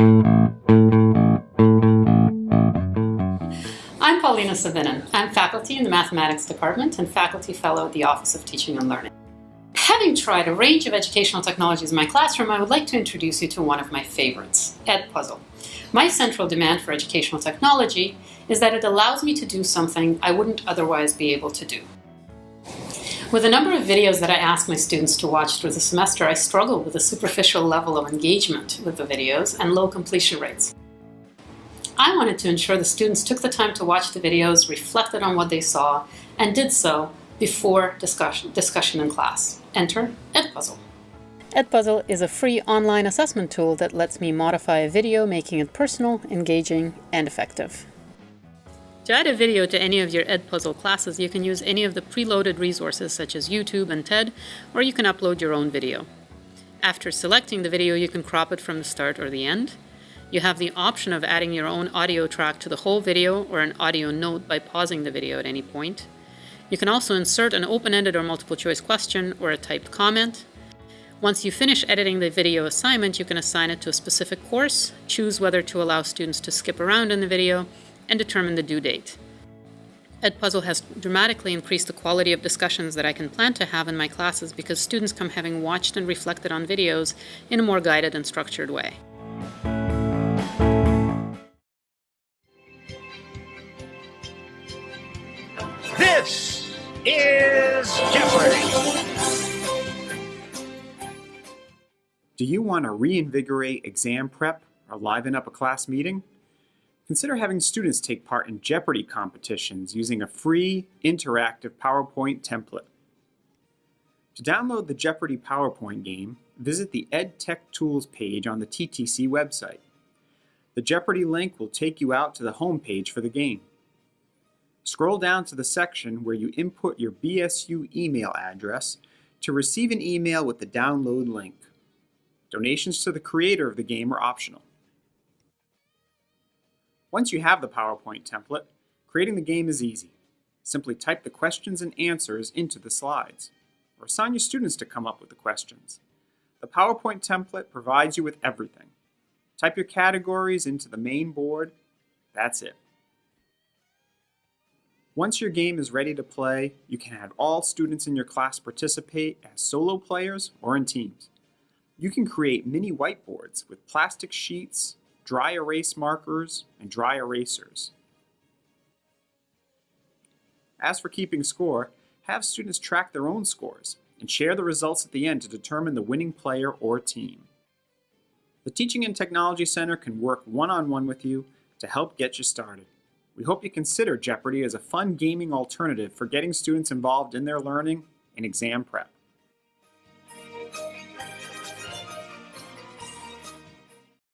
I'm Paulina Savinen. I'm faculty in the Mathematics Department and faculty fellow at the Office of Teaching and Learning. Having tried a range of educational technologies in my classroom, I would like to introduce you to one of my favorites, Edpuzzle. My central demand for educational technology is that it allows me to do something I wouldn't otherwise be able to do. With a number of videos that I ask my students to watch through the semester, I struggle with a superficial level of engagement with the videos and low completion rates. I wanted to ensure the students took the time to watch the videos, reflected on what they saw, and did so before discussion, discussion in class. Enter Edpuzzle. Edpuzzle is a free online assessment tool that lets me modify a video, making it personal, engaging, and effective. To add a video to any of your Edpuzzle classes, you can use any of the preloaded resources such as YouTube and TED, or you can upload your own video. After selecting the video, you can crop it from the start or the end. You have the option of adding your own audio track to the whole video or an audio note by pausing the video at any point. You can also insert an open-ended or multiple choice question or a typed comment. Once you finish editing the video assignment, you can assign it to a specific course, choose whether to allow students to skip around in the video, and determine the due date. Edpuzzle has dramatically increased the quality of discussions that I can plan to have in my classes because students come having watched and reflected on videos in a more guided and structured way. This is Jeopardy! Do you want to reinvigorate exam prep or liven up a class meeting? Consider having students take part in Jeopardy competitions using a free, interactive PowerPoint template. To download the Jeopardy PowerPoint game, visit the EdTech Tools page on the TTC website. The Jeopardy link will take you out to the home page for the game. Scroll down to the section where you input your BSU email address to receive an email with the download link. Donations to the creator of the game are optional. Once you have the PowerPoint template, creating the game is easy. Simply type the questions and answers into the slides, or assign your students to come up with the questions. The PowerPoint template provides you with everything. Type your categories into the main board, that's it. Once your game is ready to play, you can have all students in your class participate as solo players or in teams. You can create mini whiteboards with plastic sheets, dry erase markers, and dry erasers. As for keeping score, have students track their own scores and share the results at the end to determine the winning player or team. The Teaching and Technology Center can work one-on-one -on -one with you to help get you started. We hope you consider Jeopardy as a fun gaming alternative for getting students involved in their learning and exam prep.